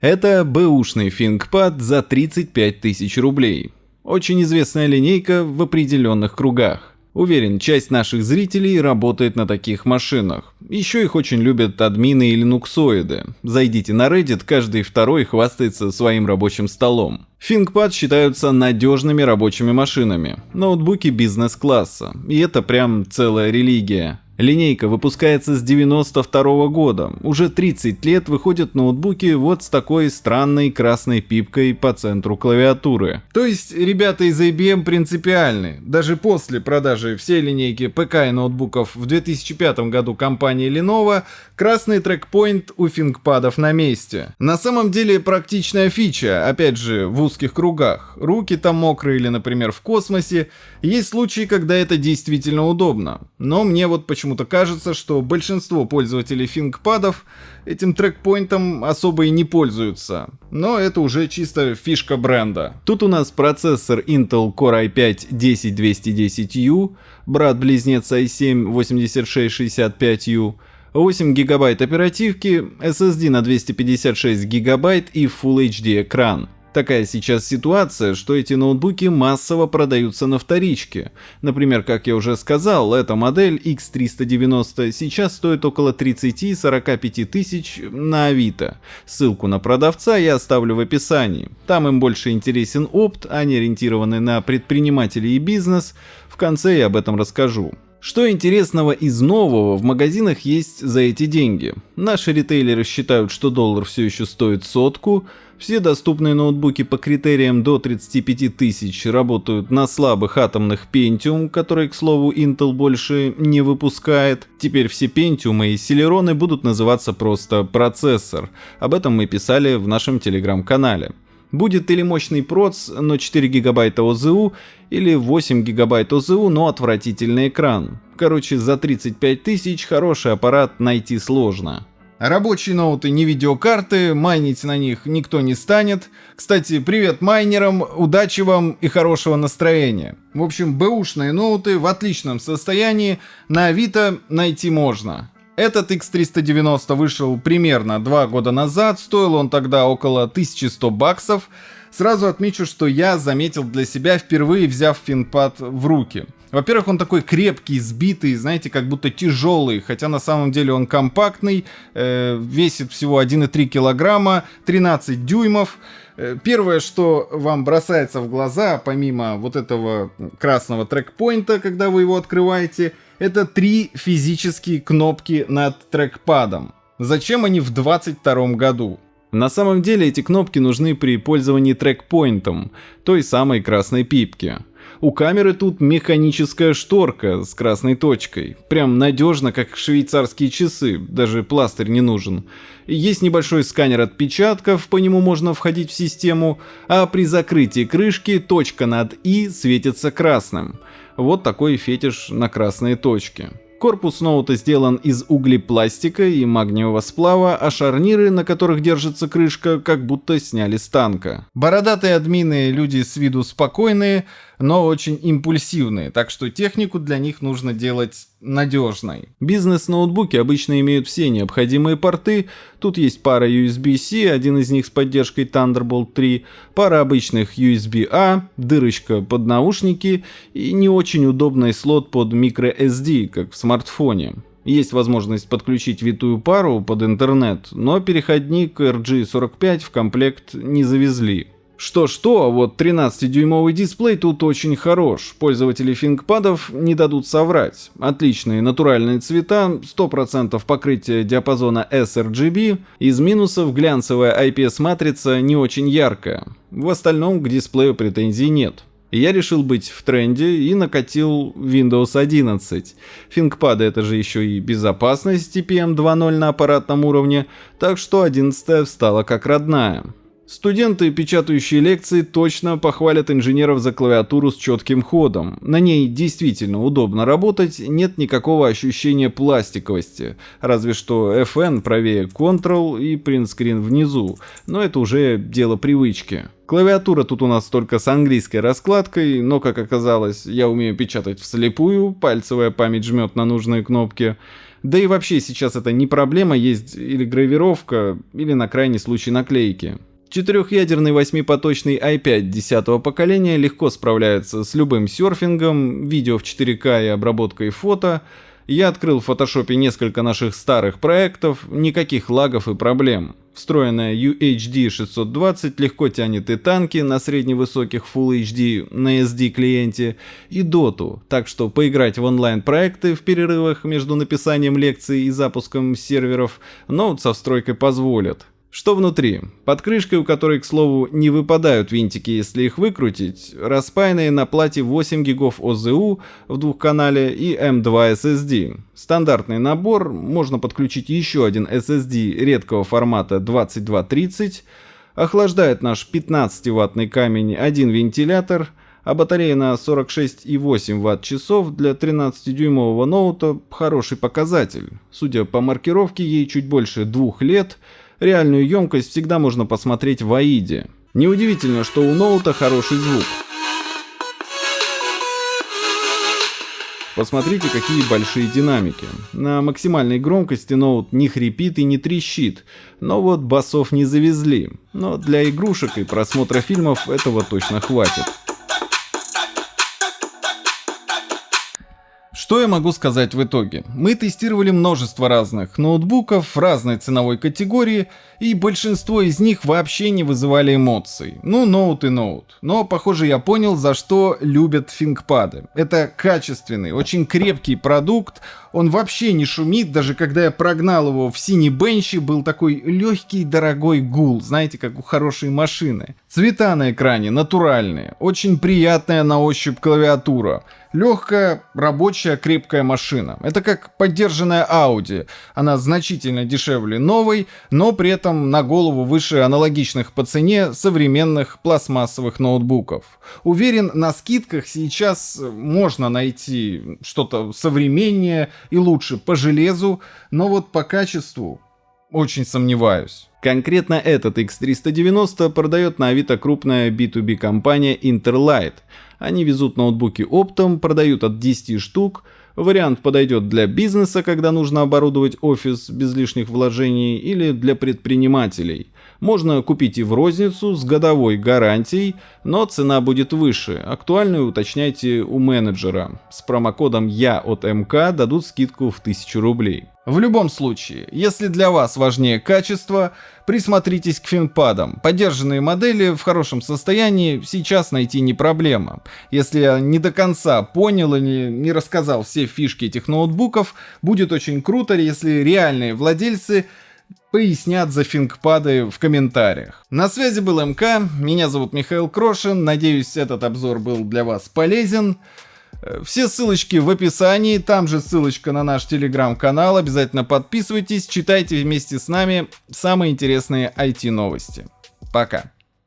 Это бэушный ThinkPad за 35 тысяч рублей. Очень известная линейка в определенных кругах. Уверен, часть наших зрителей работает на таких машинах. Еще их очень любят админы и линуксоиды. Зайдите на Reddit, каждый второй хвастается своим рабочим столом. ThinkPad считаются надежными рабочими машинами, ноутбуки бизнес-класса, и это прям целая религия. Линейка выпускается с 92 -го года. Уже 30 лет выходят ноутбуки вот с такой странной красной пипкой по центру клавиатуры. То есть ребята из IBM принципиальны. Даже после продажи всей линейки ПК и ноутбуков в 2005 году компании Lenovo, красный трекпоинт у фингпадов на месте. На самом деле практичная фича, опять же, в узких кругах. Руки там мокрые или, например, в космосе. Есть случаи, когда это действительно удобно. Но мне вот почему почему-то кажется, что большинство пользователей фингпадов этим трекпоинтом особо и не пользуются. Но это уже чисто фишка бренда. Тут у нас процессор Intel Core i5-10210U, брат-близнец i7-8665U, 8 гигабайт оперативки, SSD на 256 гигабайт и Full HD экран. Такая сейчас ситуация, что эти ноутбуки массово продаются на вторичке. Например, как я уже сказал, эта модель X390 сейчас стоит около 30-45 тысяч на Авито. Ссылку на продавца я оставлю в описании. Там им больше интересен опт, они ориентированы на предпринимателей и бизнес. В конце я об этом расскажу. Что интересного из нового в магазинах есть за эти деньги? Наши ритейлеры считают, что доллар все еще стоит сотку, все доступные ноутбуки по критериям до 35 тысяч работают на слабых атомных Pentium, которые, к слову, Intel больше не выпускает. Теперь все Pentium и Celeron будут называться просто процессор. Об этом мы писали в нашем телеграм-канале. Будет или мощный проц, но 4 гигабайта ОЗУ, или 8 гигабайт ОЗУ, но отвратительный экран. Короче, за 35 тысяч хороший аппарат найти сложно. Рабочие ноуты не видеокарты, майнить на них никто не станет. Кстати, привет майнерам, удачи вам и хорошего настроения. В общем, бэушные ноуты в отличном состоянии, на Авито найти можно. Этот X390 вышел примерно два года назад, стоил он тогда около 1100 баксов. Сразу отмечу, что я заметил для себя впервые взяв финпад в руки. Во-первых, он такой крепкий, сбитый, знаете, как будто тяжелый, хотя на самом деле он компактный, э, весит всего 1,3 килограмма, 13 дюймов. Э, первое, что вам бросается в глаза, помимо вот этого красного трекпоинта, когда вы его открываете, это три физические кнопки над трекпадом. Зачем они в 22 году? На самом деле эти кнопки нужны при пользовании трекпоинтом, той самой красной пипки. У камеры тут механическая шторка с красной точкой. Прям надежно, как швейцарские часы, даже пластырь не нужен. Есть небольшой сканер отпечатков, по нему можно входить в систему, а при закрытии крышки точка над «и» светится красным. Вот такой фетиш на красные точки. Корпус ноута сделан из углепластика и магниевого сплава, а шарниры, на которых держится крышка, как будто сняли с танка. Бородатые админы люди с виду спокойные, но очень импульсивные, так что технику для них нужно делать надежной. Бизнес-ноутбуки обычно имеют все необходимые порты, тут есть пара USB-C, один из них с поддержкой Thunderbolt 3, пара обычных USB-A, дырочка под наушники и не очень удобный слот под microSD, как в смартфоне. Есть возможность подключить витую пару под интернет, но переходник RG45 в комплект не завезли. Что-что, а вот 13-дюймовый дисплей тут очень хорош. Пользователи фингпадов не дадут соврать. Отличные натуральные цвета, 100% покрытие диапазона sRGB. Из минусов глянцевая IPS-матрица не очень яркая. В остальном к дисплею претензий нет. Я решил быть в тренде и накатил Windows 11. Фингпады это же еще и безопасность TPM 2.0 на аппаратном уровне, так что 11 встала как родная. Студенты, печатающие лекции, точно похвалят инженеров за клавиатуру с четким ходом. На ней действительно удобно работать, нет никакого ощущения пластиковости, разве что FN правее Ctrl и Screen внизу, но это уже дело привычки. Клавиатура тут у нас только с английской раскладкой, но, как оказалось, я умею печатать вслепую, пальцевая память жмет на нужные кнопки. Да и вообще сейчас это не проблема, есть или гравировка, или на крайний случай наклейки. Четырехъядерный восьмипоточный i5 10 поколения легко справляется с любым серфингом, видео в 4К и обработкой фото. Я открыл в фотошопе несколько наших старых проектов, никаких лагов и проблем. Встроенная UHD 620 легко тянет и танки на средневысоких Full HD на SD клиенте, и доту, так что поиграть в онлайн проекты в перерывах между написанием лекций и запуском серверов ноут со встройкой позволят. Что внутри? Под крышкой, у которой, к слову, не выпадают винтики, если их выкрутить, распаянные на плате 8 гигов ОЗУ в двухканале и M2 SSD. Стандартный набор, можно подключить еще один SSD редкого формата 2230, охлаждает наш 15-ваттный камень один вентилятор, а батарея на 46,8 Вт-часов для 13-дюймового ноута хороший показатель. Судя по маркировке, ей чуть больше двух лет – Реальную емкость всегда можно посмотреть в AIDе. Неудивительно, что у ноута хороший звук. Посмотрите, какие большие динамики. На максимальной громкости ноут не хрипит и не трещит, но вот басов не завезли. Но для игрушек и просмотра фильмов этого точно хватит. Что я могу сказать в итоге? Мы тестировали множество разных ноутбуков разной ценовой категории, и большинство из них вообще не вызывали эмоций. Ну, ноут и ноут. Но, похоже, я понял, за что любят фингпады. Это качественный, очень крепкий продукт, он вообще не шумит, даже когда я прогнал его в синий бенчи, был такой легкий дорогой гул, знаете, как у хорошей машины. Цвета на экране натуральные, очень приятная на ощупь клавиатура. Легкая, рабочая, крепкая машина. Это как поддержанная Audi. Она значительно дешевле новой, но при этом на голову выше аналогичных по цене современных пластмассовых ноутбуков. Уверен, на скидках сейчас можно найти что-то современнее и лучше по железу, но вот по качеству очень сомневаюсь. Конкретно этот X390 продает на Авито крупная B2B компания Interlight – они везут ноутбуки оптом, продают от 10 штук. Вариант подойдет для бизнеса, когда нужно оборудовать офис без лишних вложений, или для предпринимателей. Можно купить и в розницу с годовой гарантией, но цена будет выше. Актуальную уточняйте у менеджера. С промокодом «Я от МК» дадут скидку в 1000 рублей. В любом случае, если для вас важнее качество, присмотритесь к финпадам. Поддержанные модели в хорошем состоянии сейчас найти не проблема. Если я не до конца понял или не рассказал все фишки этих ноутбуков, будет очень круто, если реальные владельцы пояснят за фингпады в комментариях. На связи был МК, меня зовут Михаил Крошин, надеюсь этот обзор был для вас полезен. Э, все ссылочки в описании, там же ссылочка на наш телеграм-канал, обязательно подписывайтесь, читайте вместе с нами самые интересные IT-новости. Пока.